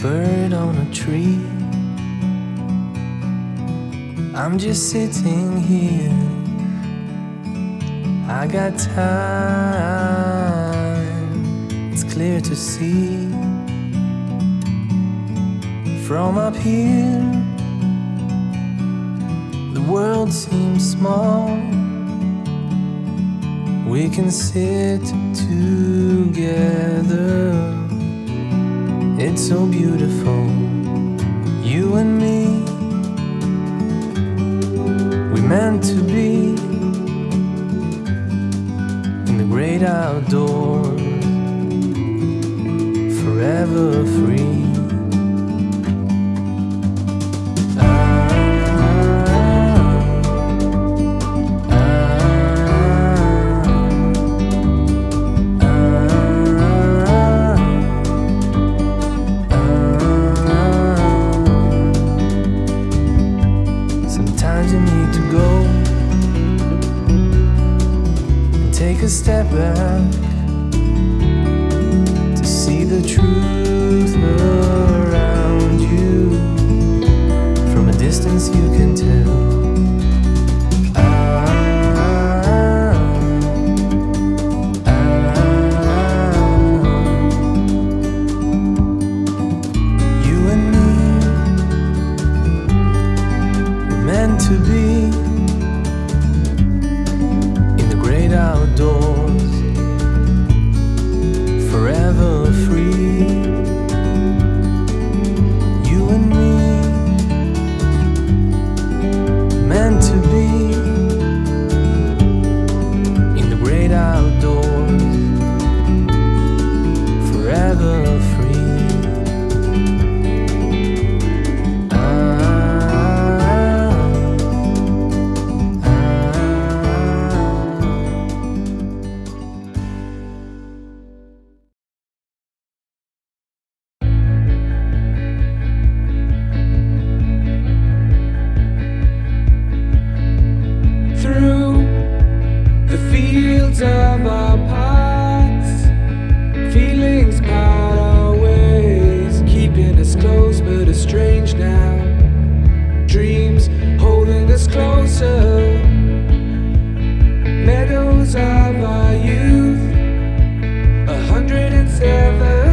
bird on a tree. I'm just sitting here. I got time, it's clear to see. From up here, the world seems small. We can sit together. It's so beautiful, you and me. We meant to be in the great outdoors, forever free. a step back to see the truth around you. From a distance, you can tell. to be Of our past. Feelings part our ways Keeping us close but estranged now. Dreams holding us closer. Meadows of our youth. A hundred and seven